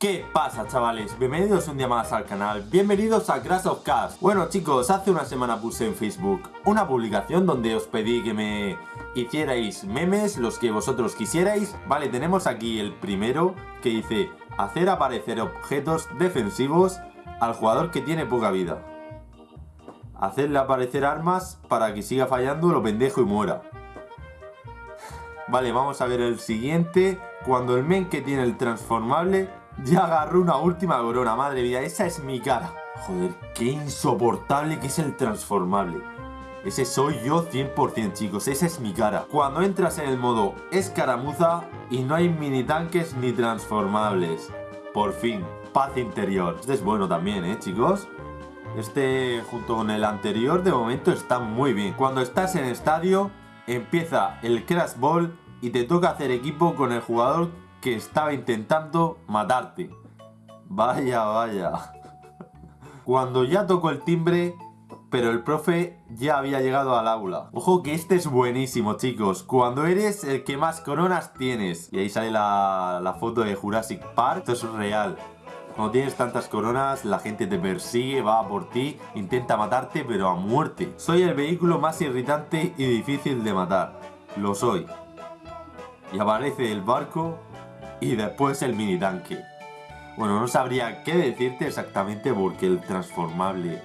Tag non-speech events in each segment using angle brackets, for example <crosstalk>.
¿Qué pasa chavales? Bienvenidos un día más al canal, bienvenidos a Crash of Cars Bueno chicos, hace una semana puse en Facebook una publicación donde os pedí que me hicierais memes, los que vosotros quisierais. Vale, tenemos aquí el primero que dice Hacer aparecer objetos defensivos al jugador que tiene poca vida. Hacerle aparecer armas para que siga fallando lo pendejo y muera. Vale, vamos a ver el siguiente. Cuando el men que tiene el transformable ya agarró una última corona, madre mía, esa es mi cara. Joder, qué insoportable que es el transformable. Ese soy yo 100% chicos, esa es mi cara. Cuando entras en el modo escaramuza y no hay mini tanques ni transformables. Por fin, paz interior. Este es bueno también, ¿eh chicos? Este junto con el anterior de momento está muy bien. Cuando estás en estadio, empieza el Crash Ball y te toca hacer equipo con el jugador que estaba intentando matarte. Vaya, vaya. Cuando ya tocó el timbre, pero el profe ya había llegado al aula. Ojo que este es buenísimo, chicos. Cuando eres el que más coronas tienes. Y ahí sale la, la foto de Jurassic Park. Esto es real. Cuando tienes tantas coronas, la gente te persigue, va por ti, intenta matarte, pero a muerte. Soy el vehículo más irritante y difícil de matar. Lo soy. Y aparece el barco y después el mini tanque. Bueno, no sabría qué decirte exactamente porque el transformable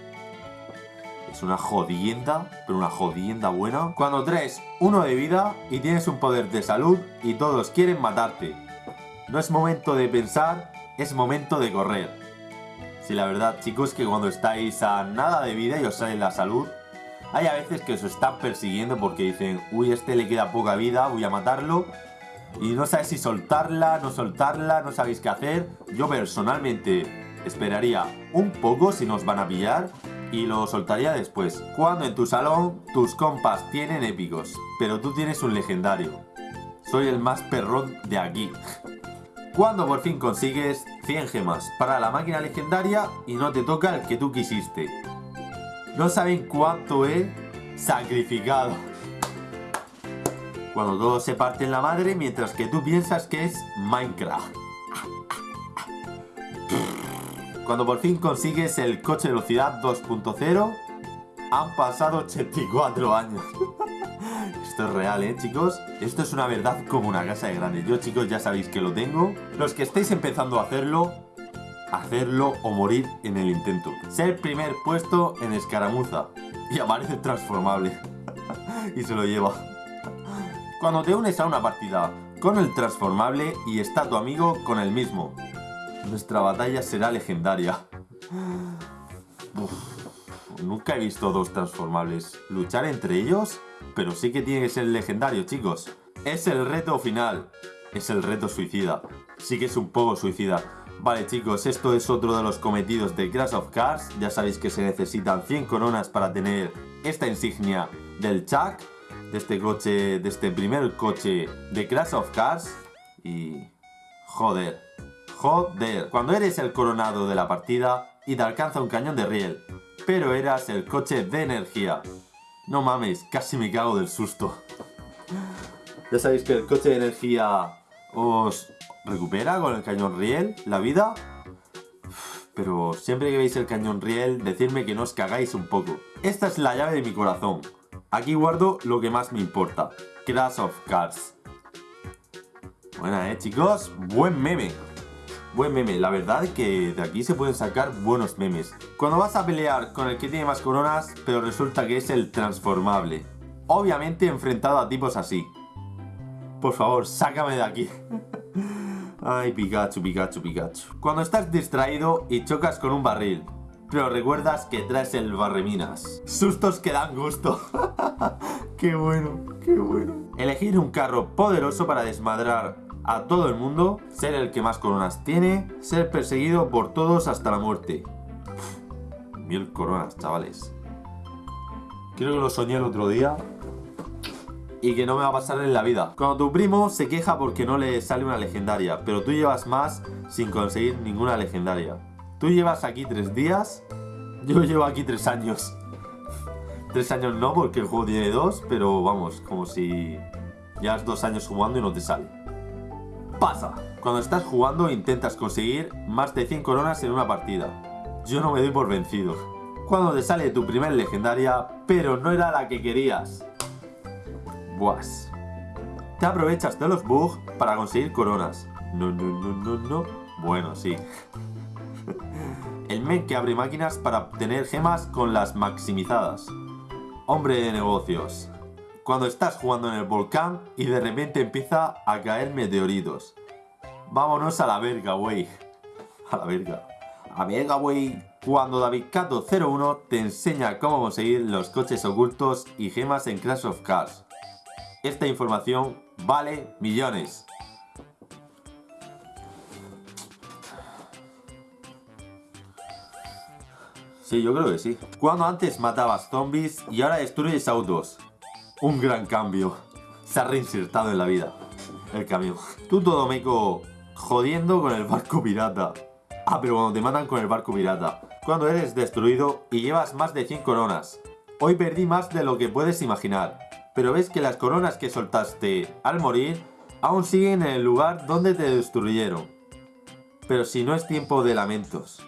es una jodienda, pero una jodienda buena. Cuando traes uno de vida y tienes un poder de salud y todos quieren matarte. No es momento de pensar, es momento de correr. Si la verdad, chicos, que cuando estáis a nada de vida y os sale la salud, hay a veces que os están persiguiendo porque dicen, uy, este le queda poca vida, voy a matarlo y no sabes si soltarla, no soltarla, no sabéis qué hacer. Yo personalmente esperaría un poco si nos van a pillar y lo soltaría después. Cuando en tu salón tus compas tienen épicos, pero tú tienes un legendario. Soy el más perrón de aquí. Cuando por fin consigues 100 gemas para la máquina legendaria y no te toca el que tú quisiste. No saben cuánto he sacrificado cuando todos se parten la madre mientras que tú piensas que es Minecraft. Cuando por fin consigues el coche de velocidad 2.0, han pasado 84 años. <laughs> Esto es real, ¿eh, chicos? Esto es una verdad como una casa de grande. Yo, chicos, ya sabéis que lo tengo. Los que estéis empezando a hacerlo, hacerlo o morir en el intento. Ser primer puesto en escaramuza. Y aparece transformable. <laughs> y se lo lleva. Cuando te unes a una partida con el transformable y está tu amigo con el mismo. Nuestra batalla será legendaria. nunca he visto dos transformables luchar entre ellos, pero sí que tiene que ser legendario, chicos. Es el reto final. Es el reto suicida. Sí que es un poco suicida. Vale chicos, esto es otro de los cometidos de Crash of Cars. Ya sabéis que se necesitan 100 coronas para tener esta insignia del Chuck de este coche, de este primer coche de Crash of Cars y... joder, joder, cuando eres el coronado de la partida y te alcanza un cañón de riel, pero eras el coche de energía. No mames, casi me cago del susto. Ya sabéis que el coche de energía os recupera con el cañón riel la vida. Pero siempre que veis el cañón riel, decidme que no os cagáis un poco. Esta es la llave de mi corazón. Aquí guardo lo que más me importa. Crash of Cars. Buena, ¿eh, chicos? Buen meme. Buen meme. La verdad es que de aquí se pueden sacar buenos memes. Cuando vas a pelear con el que tiene más coronas, pero resulta que es el transformable. Obviamente enfrentado a tipos así. Por favor, sácame de aquí. <laughs> Ay, Pikachu, Pikachu, Pikachu. Cuando estás distraído y chocas con un barril pero recuerdas que traes el barreminas. Sustos que dan gusto. <laughs> qué bueno, qué bueno. Elegir un carro poderoso para desmadrar a todo el mundo, ser el que más coronas tiene, ser perseguido por todos hasta la muerte. mil coronas, chavales. Creo que lo soñé el otro día y que no me va a pasar en la vida. Cuando tu primo se queja porque no le sale una legendaria, pero tú llevas más sin conseguir ninguna legendaria. Tú llevas aquí tres días, yo llevo aquí tres años. <laughs> Tres años no, porque el juego tiene dos, pero vamos, como si llevas dos años jugando y no te sale. Pasa. Cuando estás jugando intentas conseguir más de 100 coronas en una partida. Yo no me doy por vencido. Cuando te sale tu primer legendaria, pero no era la que querías. Buas. Te aprovechas de los bugs para conseguir coronas. No, no, no, no, no. Bueno, sí. <laughs> El men que abre máquinas para obtener gemas con las maximizadas. Hombre de negocios. Cuando estás jugando en el volcán y de repente empieza a caer meteoritos. Vámonos a la verga, güey. <laughs> A la verga. A verga, güey. Cuando David Cato 01 te enseña cómo conseguir los coches ocultos y gemas en Crash of Cars. Esta información vale millones. Yo creo que sí. Cuando antes matabas zombies y ahora destruyes autos. Un gran cambio. Se ha reinsertado en la vida. El camión. Tú todo meco jodiendo con el barco pirata. Ah, pero cuando te matan con el barco pirata. Cuando eres destruido y llevas más de 100 coronas. Hoy perdí más de lo que puedes imaginar. Pero ves que las coronas que soltaste al morir aún siguen en el lugar donde te destruyeron. Pero si no es tiempo de lamentos.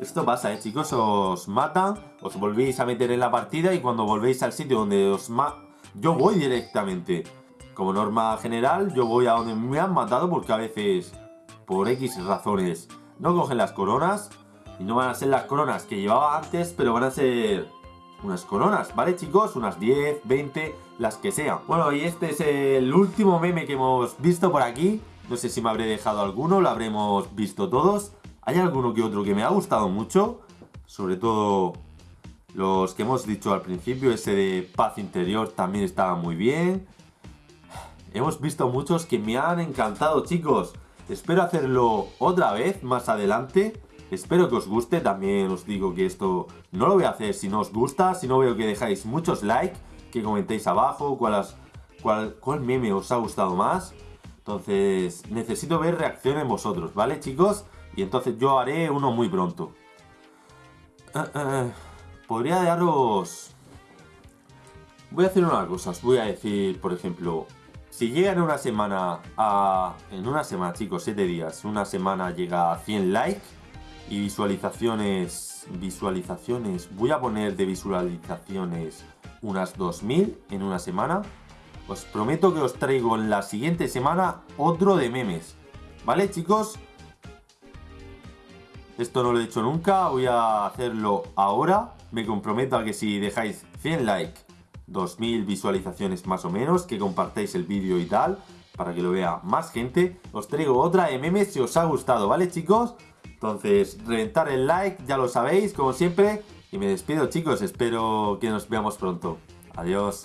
Esto pasa, ¿eh, chicos? Os matan, os volvéis a meter en la partida y cuando volvéis al sitio donde os ma... Yo voy directamente. Como norma general, yo voy a donde me han matado porque a veces, por X razones, no cogen las coronas. Y no van a ser las coronas que llevaba antes, pero van a ser unas coronas, ¿vale, chicos? Unas 10, 20, las que sean. Bueno, y este es el último meme que hemos visto por aquí. No sé si me habré dejado alguno, lo habremos visto todos. Hay alguno que otro que me ha gustado mucho, sobre todo los que hemos dicho al principio, ese de paz interior también estaba muy bien. Hemos visto muchos que me han encantado, chicos. Espero hacerlo otra vez más adelante. Espero que os guste, también os digo que esto no lo voy a hacer si no os gusta, si no veo que dejáis muchos likes, que comentéis abajo cuál, cuál, cuál meme os ha gustado más. Entonces, necesito ver reacciones en vosotros, ¿vale, chicos? Y entonces yo haré uno muy pronto. Eh, eh, podría daros... Voy a hacer una cosa, os voy a decir, por ejemplo, si llega en una semana a... En una semana, chicos, 7 días, una semana llega a 100 likes y visualizaciones... Visualizaciones... Voy a poner de visualizaciones unas 2000 en una semana. Os prometo que os traigo en la siguiente semana otro de memes. ¿Vale, chicos? Esto no lo he hecho nunca, voy a hacerlo ahora. Me comprometo a que si dejáis 100 likes, 2000 visualizaciones más o menos, que compartáis el vídeo y tal, para que lo vea más gente, os traigo otra MM si os ha gustado, ¿vale chicos? Entonces, reventar el like, ya lo sabéis, como siempre. Y me despido chicos, espero que nos veamos pronto. Adiós.